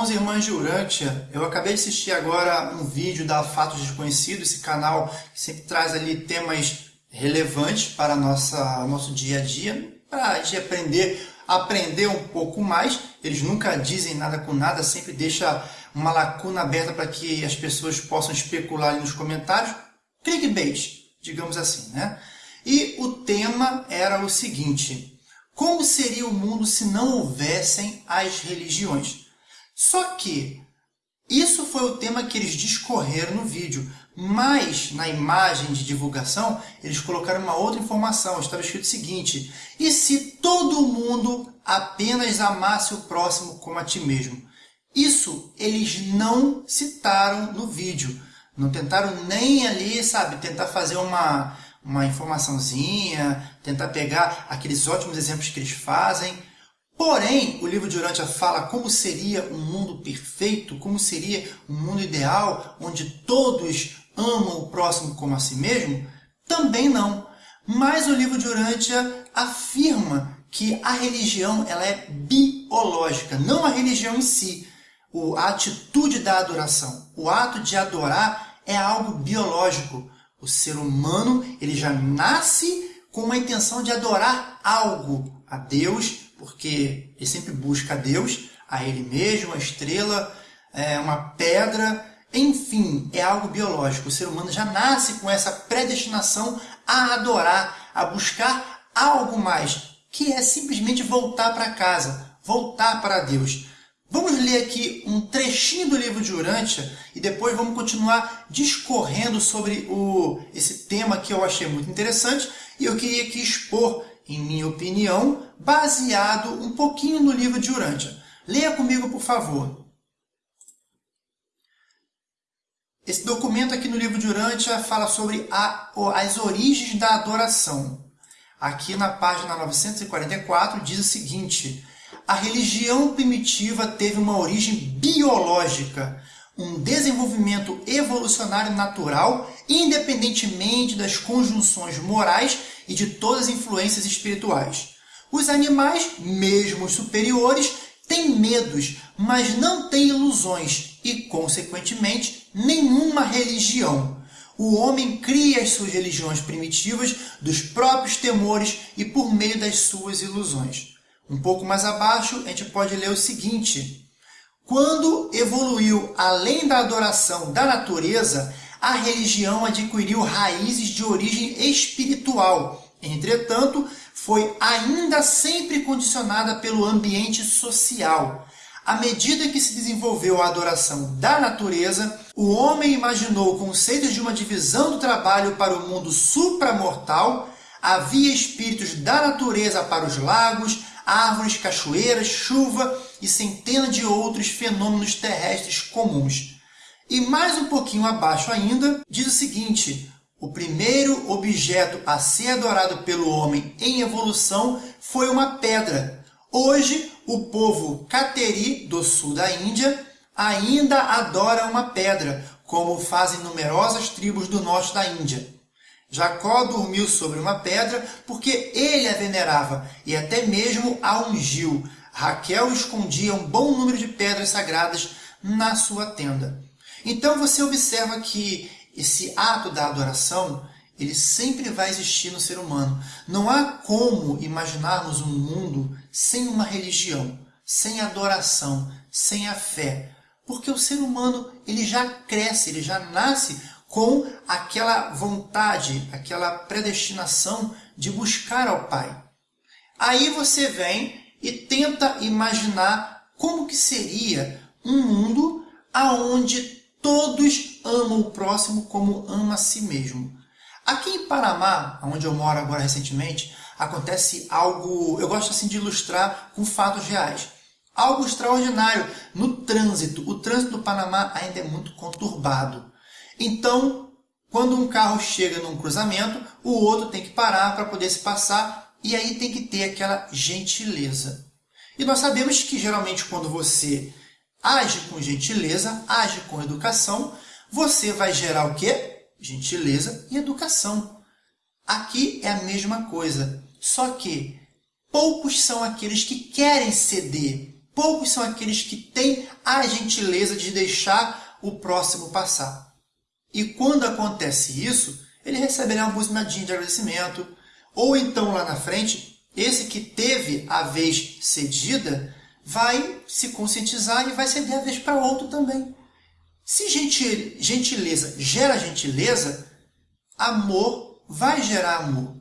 irmãos e irmãs de Urântia, eu acabei de assistir agora um vídeo da Fatos Desconhecidos, esse canal que sempre traz ali temas relevantes para nossa nosso dia a dia, para a gente aprender, aprender um pouco mais. Eles nunca dizem nada com nada, sempre deixa uma lacuna aberta para que as pessoas possam especular ali nos comentários. Clickbait, digamos assim, né? E o tema era o seguinte, como seria o mundo se não houvessem as religiões? Só que isso foi o tema que eles discorreram no vídeo, mas na imagem de divulgação eles colocaram uma outra informação. Estava escrito o seguinte: e se todo mundo apenas amasse o próximo como a ti mesmo? Isso eles não citaram no vídeo. Não tentaram nem ali, sabe, tentar fazer uma, uma informaçãozinha, tentar pegar aqueles ótimos exemplos que eles fazem. Porém, o livro de Urântia fala como seria um mundo perfeito, como seria um mundo ideal, onde todos amam o próximo como a si mesmo? Também não. Mas o livro de Urântia afirma que a religião ela é biológica, não a religião em si. A atitude da adoração, o ato de adorar é algo biológico. O ser humano ele já nasce com uma intenção de adorar algo a Deus, porque ele sempre busca a Deus, a Ele mesmo, a estrela, é, uma pedra, enfim, é algo biológico. O ser humano já nasce com essa predestinação a adorar, a buscar algo mais, que é simplesmente voltar para casa, voltar para Deus. Vamos ler aqui um trechinho do livro de Urântia e depois vamos continuar discorrendo sobre o, esse tema que eu achei muito interessante e eu queria aqui expor em minha opinião, baseado um pouquinho no livro de Urântia. Leia comigo, por favor. Esse documento aqui no livro de Urântia fala sobre a, as origens da adoração. Aqui na página 944 diz o seguinte, a religião primitiva teve uma origem biológica, um desenvolvimento evolucionário natural, independentemente das conjunções morais e de todas as influências espirituais. Os animais, mesmo os superiores, têm medos, mas não têm ilusões e, consequentemente, nenhuma religião. O homem cria as suas religiões primitivas dos próprios temores e por meio das suas ilusões. Um pouco mais abaixo, a gente pode ler o seguinte. Quando evoluiu além da adoração da natureza, a religião adquiriu raízes de origem espiritual. Entretanto, foi ainda sempre condicionada pelo ambiente social. À medida que se desenvolveu a adoração da natureza, o homem imaginou conceitos de uma divisão do trabalho para o mundo supramortal, havia espíritos da natureza para os lagos, árvores, cachoeiras, chuva e centenas de outros fenômenos terrestres comuns. E mais um pouquinho abaixo ainda, diz o seguinte, o primeiro objeto a ser adorado pelo homem em evolução foi uma pedra. Hoje, o povo Kateri, do sul da Índia, ainda adora uma pedra, como fazem numerosas tribos do norte da Índia. Jacó dormiu sobre uma pedra porque ele a venerava e até mesmo a ungiu. Raquel escondia um bom número de pedras sagradas na sua tenda. Então você observa que esse ato da adoração, ele sempre vai existir no ser humano. Não há como imaginarmos um mundo sem uma religião, sem adoração, sem a fé. Porque o ser humano ele já cresce, ele já nasce com aquela vontade, aquela predestinação de buscar ao Pai. Aí você vem e tenta imaginar como que seria um mundo aonde Todos amam o próximo como ama a si mesmo. Aqui em Panamá, onde eu moro agora recentemente, acontece algo, eu gosto assim de ilustrar com fatos reais. Algo extraordinário no trânsito. O trânsito do Panamá ainda é muito conturbado. Então, quando um carro chega num cruzamento, o outro tem que parar para poder se passar e aí tem que ter aquela gentileza. E nós sabemos que geralmente quando você age com gentileza, age com educação, você vai gerar o quê? Gentileza e educação. Aqui é a mesma coisa, só que poucos são aqueles que querem ceder, poucos são aqueles que têm a gentileza de deixar o próximo passar. E quando acontece isso, ele receberá uma buzinadinha de agradecimento, ou então lá na frente, esse que teve a vez cedida vai se conscientizar e vai ceder a vez para outro também. Se gentileza gera gentileza, amor vai gerar amor.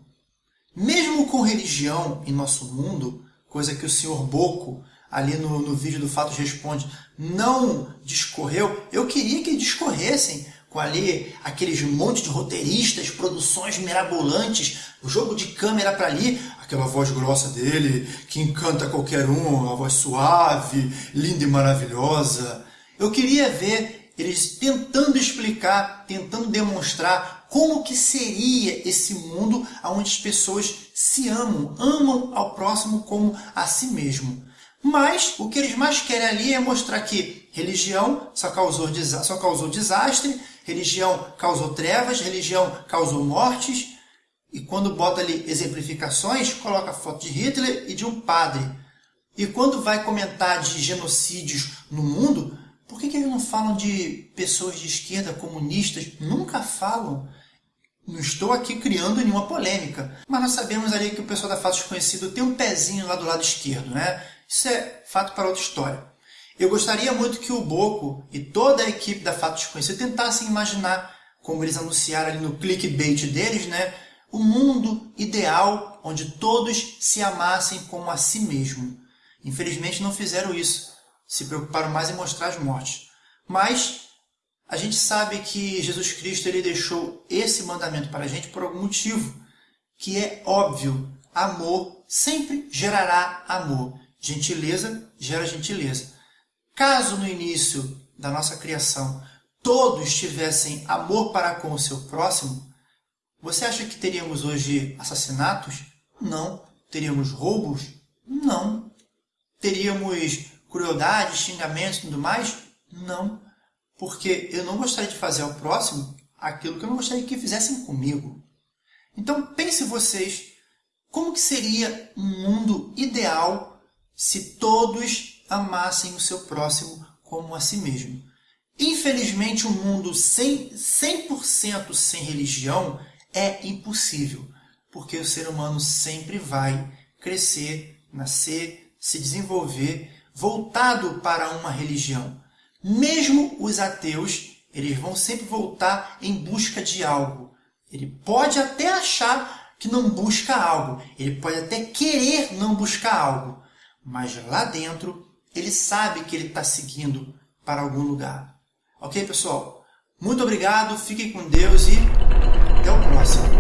Mesmo com religião em nosso mundo, coisa que o senhor Boco, ali no, no vídeo do Fatos Responde, não discorreu, eu queria que discorressem com ali aqueles monte de roteiristas, produções mirabolantes, jogo de câmera para ali, aquela voz grossa dele que encanta qualquer um, a voz suave, linda e maravilhosa. Eu queria ver eles tentando explicar, tentando demonstrar como que seria esse mundo onde as pessoas se amam, amam ao próximo como a si mesmo. Mas o que eles mais querem ali é mostrar que religião só causou, só causou desastre, religião causou trevas, religião causou mortes, e quando bota ali exemplificações, coloca foto de Hitler e de um padre. E quando vai comentar de genocídios no mundo, por que, que eles não falam de pessoas de esquerda, comunistas? Nunca falam. Não estou aqui criando nenhuma polêmica, mas nós sabemos ali que o pessoal da Fato Desconhecido tem um pezinho lá do lado esquerdo, né? Isso é fato para outra história. Eu gostaria muito que o Boco e toda a equipe da Fato Desconhecido tentassem imaginar, como eles anunciaram ali no clickbait deles, né? O mundo ideal onde todos se amassem como a si mesmo. Infelizmente não fizeram isso. Se preocuparam mais em mostrar as mortes. Mas a gente sabe que Jesus Cristo ele deixou esse mandamento para a gente por algum motivo, que é óbvio. Amor sempre gerará amor. Gentileza gera gentileza. Caso no início da nossa criação todos tivessem amor para com o seu próximo, você acha que teríamos hoje assassinatos? Não. Teríamos roubos? Não. Teríamos crueldade, xingamentos e tudo mais? Não. Porque eu não gostaria de fazer ao próximo aquilo que eu não gostaria que fizessem comigo. Então pense vocês, como que seria um mundo ideal se todos amassem o seu próximo como a si mesmo? Infelizmente, um mundo 100%, 100 sem religião é impossível, porque o ser humano sempre vai crescer, nascer, se desenvolver voltado para uma religião. Mesmo os ateus, eles vão sempre voltar em busca de algo. Ele pode até achar que não busca algo, ele pode até querer não buscar algo, mas lá dentro ele sabe que ele está seguindo para algum lugar. Ok, pessoal? Muito obrigado, fiquem com Deus e até o próximo.